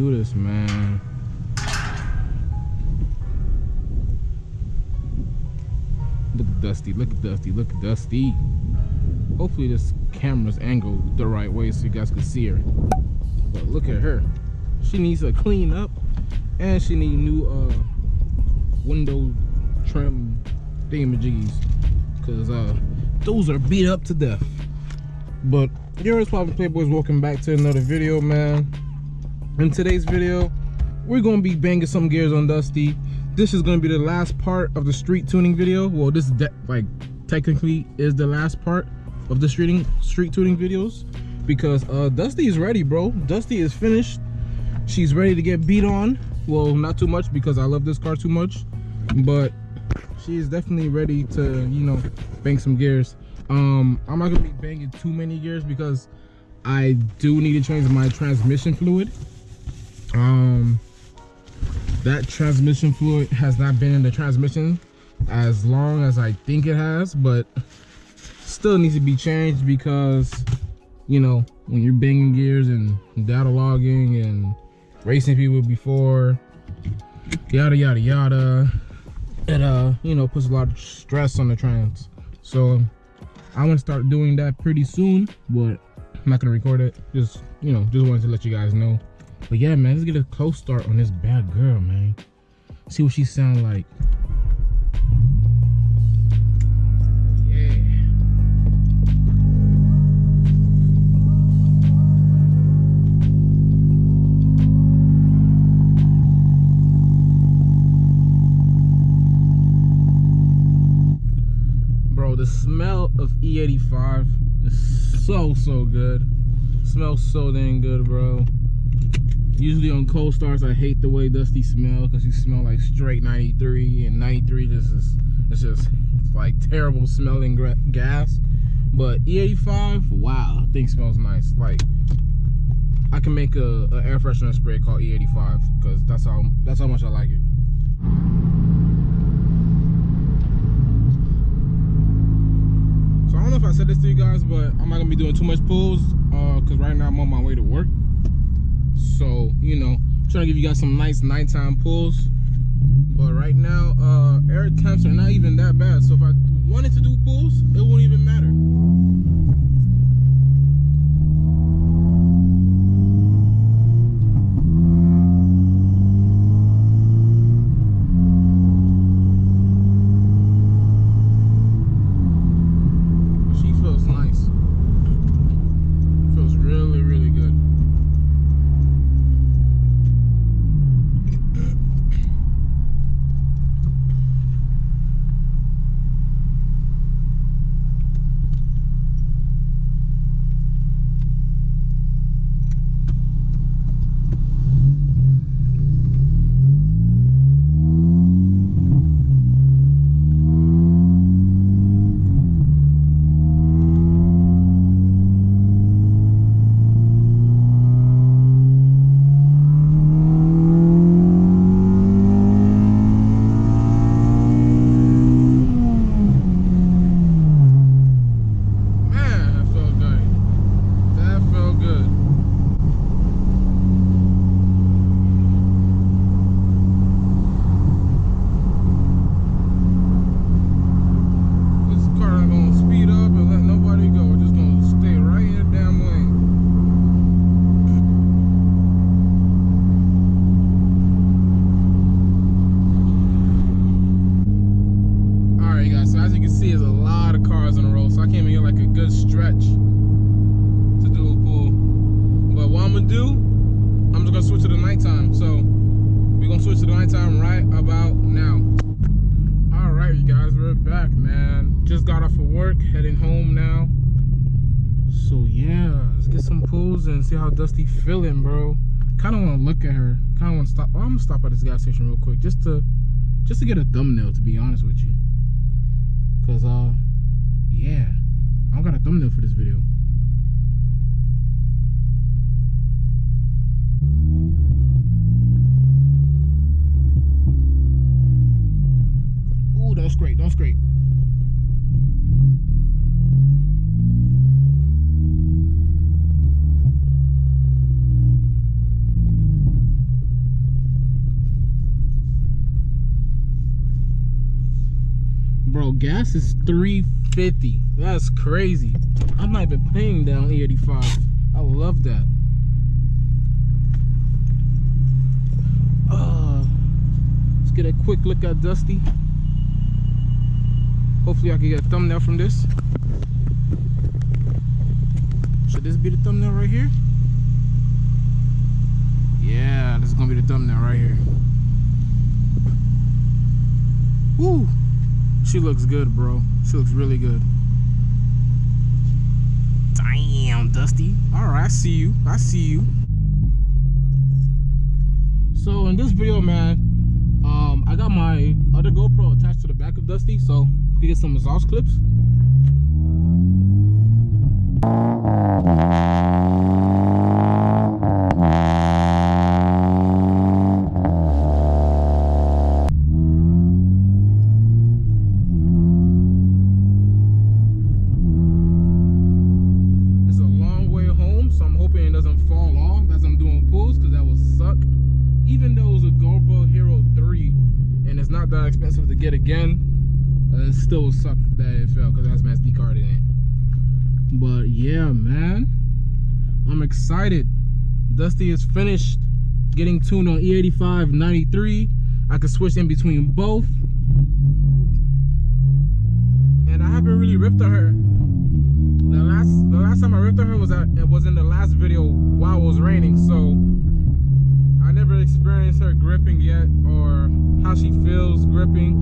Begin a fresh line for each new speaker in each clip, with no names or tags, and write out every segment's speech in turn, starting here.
do this, man. Look Dusty, look at Dusty, look at Dusty. Hopefully this camera's angled the right way so you guys can see her. But look at her. She needs a clean up and she need new uh window trim thingamajiggies. Cause uh those are beat up to death. But yours poppin' playboys welcome back to another video man. In today's video, we're gonna be banging some gears on Dusty. This is gonna be the last part of the street tuning video. Well, this like technically is the last part of the streeting street tuning videos because uh Dusty is ready, bro. Dusty is finished. She's ready to get beat on. Well, not too much because I love this car too much, but she is definitely ready to, you know, bang some gears. Um, I'm not gonna be banging too many gears because I do need to change my transmission fluid. Um, that transmission fluid has not been in the transmission as long as I think it has, but still needs to be changed because, you know, when you're banging gears and data logging and racing people before, yada, yada, yada, it, uh, you know, puts a lot of stress on the trans. So I want to start doing that pretty soon, but I'm not gonna record it. Just, you know, just wanted to let you guys know. But yeah, man, let's get a cold start on this bad girl, man. See what she sound like. Yeah Bro, the smell of E85 is so, so good. smells so dang good, bro. Usually on cold starts, I hate the way Dusty smells because you smell like straight 93 and 93 just is, it's just it's like terrible smelling gas. But E85, wow, thing smells nice. Like I can make a, a air freshener spray called E85 because that's how that's how much I like it. So I don't know if I said this to you guys, but I'm not gonna be doing too much pulls because uh, right now I'm on my way to work. So, you know, trying to give you guys some nice nighttime pulls. But right now, uh, air temps are not even that bad. So if I wanted to do pulls, it wouldn't even matter. And see how Dusty feeling, bro. Kind of want to look at her. Kind of want to stop. Oh, I'm gonna stop at this gas station real quick just to just to get a thumbnail. To be honest with you, cause uh, yeah, I don't got a thumbnail for this video. Ooh, don't scrape, don't scrape. Gas is 350 that's crazy. I'm not even paying down e85 i love that. Uh let's get a quick look at dusty. Hopefully i can get a thumbnail from this. Should this be the thumbnail right here? Yeah this is gonna be the thumbnail right here. Woo! She looks good, bro. She looks really good. Damn, Dusty. All right, I see you. I see you. So in this video, man, um, I got my other GoPro attached to the back of Dusty, so we can get some exhaust clips. Excited. Dusty is finished getting tuned on E85 93. I can switch in between both. And I haven't really ripped on her. The last the last time I ripped on her was at it was in the last video while it was raining, so I never experienced her gripping yet or how she feels gripping.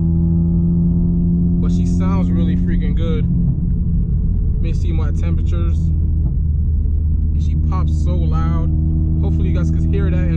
But she sounds really freaking good. Let me see my temperatures. She pops so loud. Hopefully you guys can hear that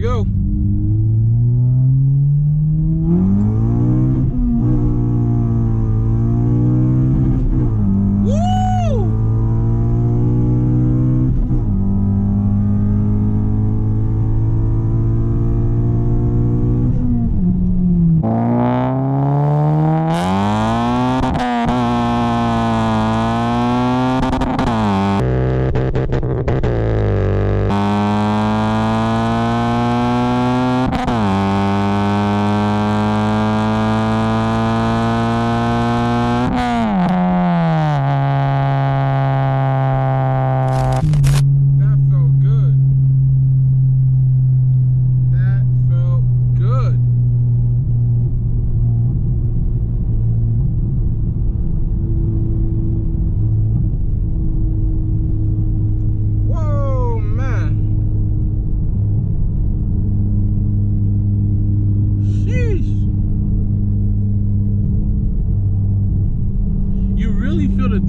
go.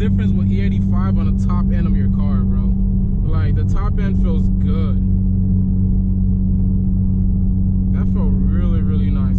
Difference with E85 on the top end of your car, bro. Like, the top end feels good. That felt really, really nice,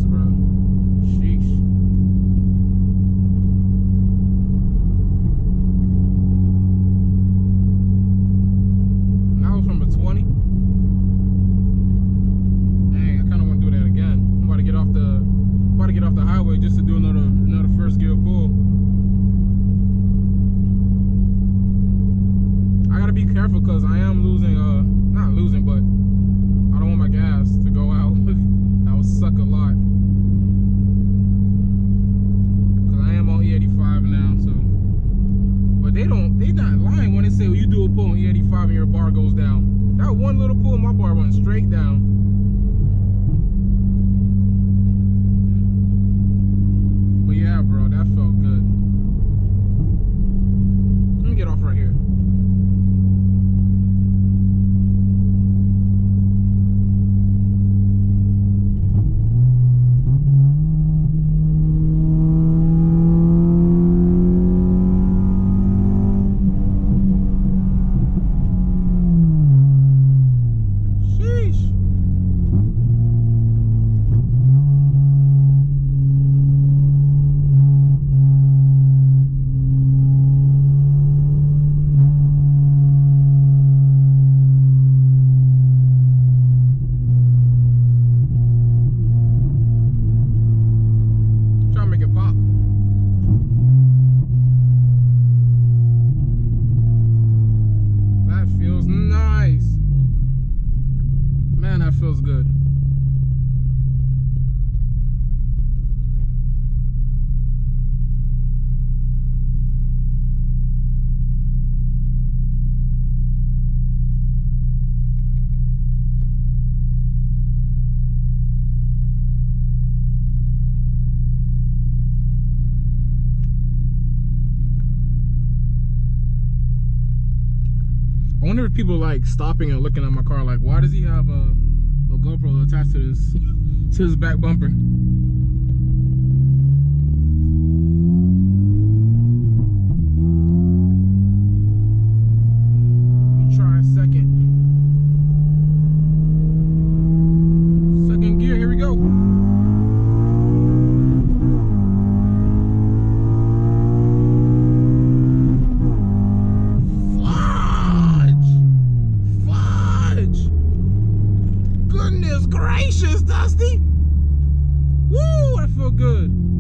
people like stopping and looking at my car like, why does he have a, a GoPro attached to this to his back bumper? good.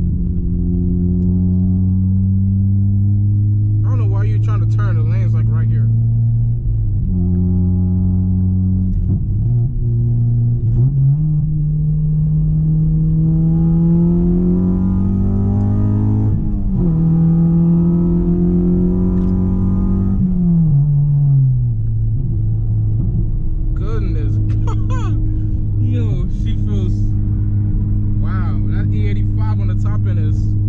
Alright guys,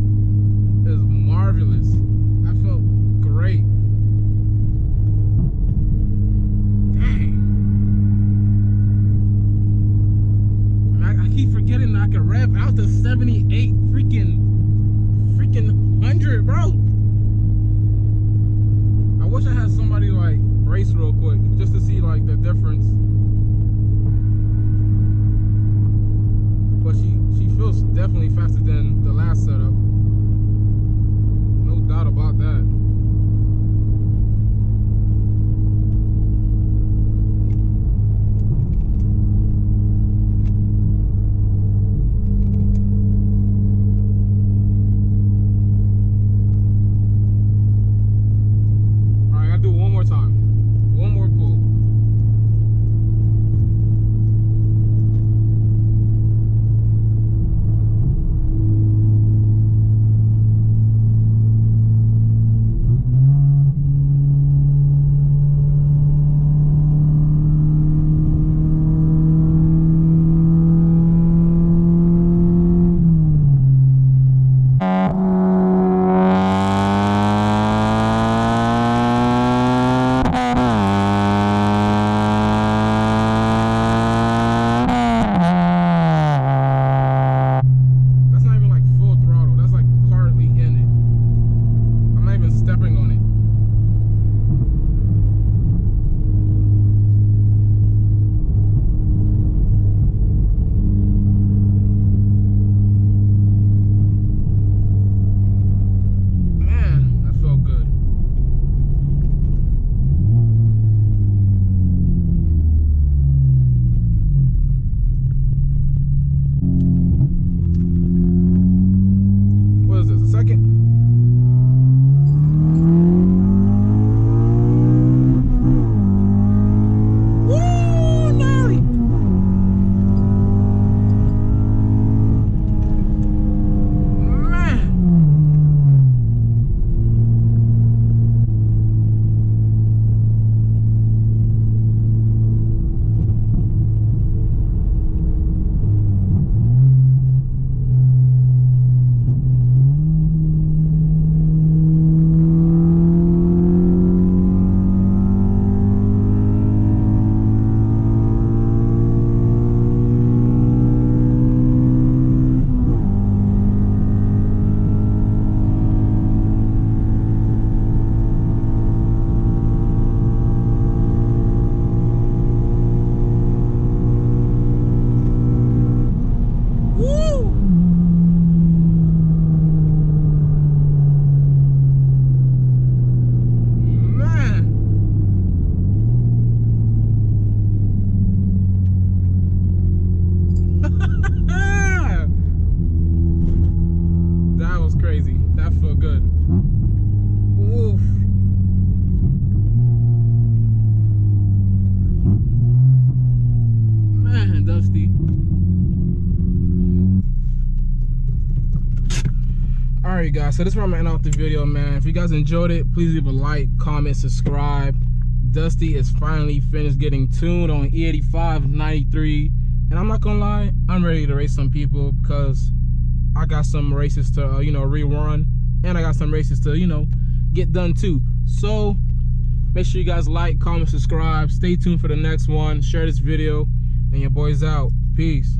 so this is where I'm ending off the video, man. If you guys enjoyed it, please leave a like, comment, subscribe. Dusty is finally finished getting tuned on E85 93. And I'm not gonna lie, I'm ready to race some people because I got some races to, uh, you know, rerun. And I got some races to, you know, get done too. So, Make sure you guys like, comment, subscribe. Stay tuned for the next one. Share this video. And your boy's out. Peace.